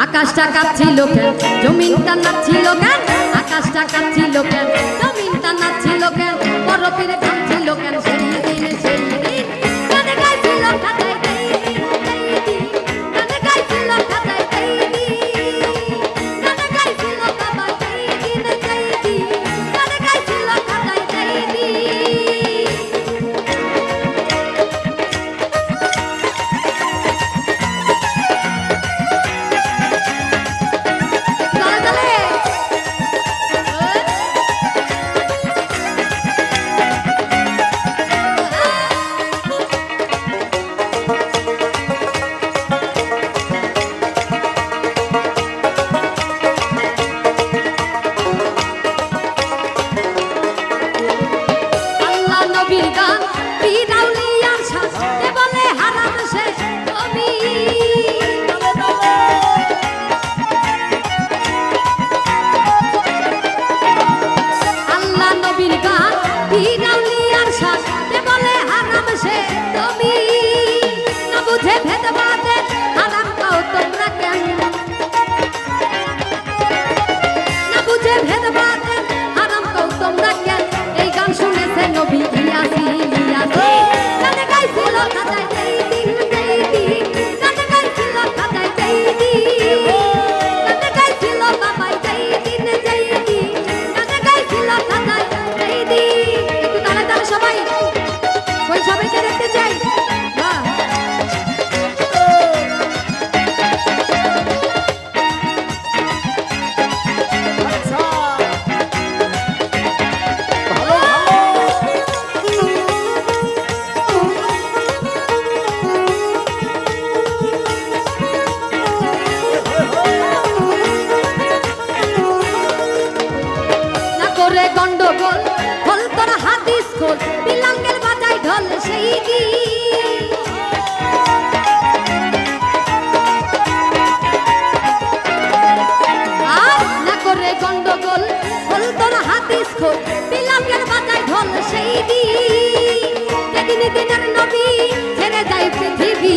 আকাশটা কাঁপছিল কেন? জমিনটা নাচছিল কেন? আকাশটা কাঁপছিল কেন? জমিনটা নাচছিল কেন? বরফের কাঁপছিল কেন? দিনে করে গন্ডগোল, খোল তোর খোল বিলাঙ্গের বাজায় ঢল সেই গি খোল তোর হাদিস খোল বিলাঙ্গের বাজায় ঢল সেই গি নবী ছেড়ে যায় পৃথিবী।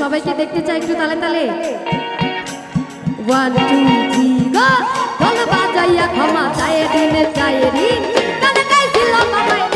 সবাইকে দেখতে চাই একটু তালে তালে। ওয়ান টু থ্রি গো বল বাজাইয়া ক্ষমা চায়ে দিনে চায়ে দিন। কানে কাইছিলাম মামাই।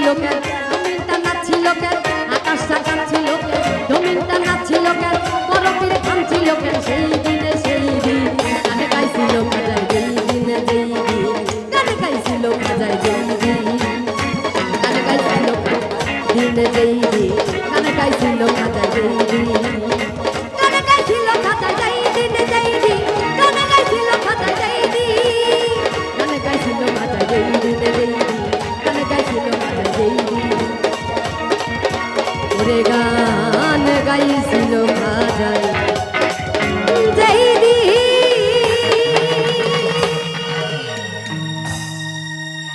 কাঁপছিল কেন জমিনটা নাচছিল কেন আকাশটা কাঁপছিল কেন জমিনটা নাচছিল কেন বরফের থামছিল কেন সেই দিনে সেই দিন, গানে গাইছিল খাজাই যেই দিনে যেই দিন, গানে গাইছিল খাজাই যেই দিন, গানে গাইছিল দিনে যেই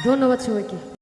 ধন্যবাদ সবাইকে।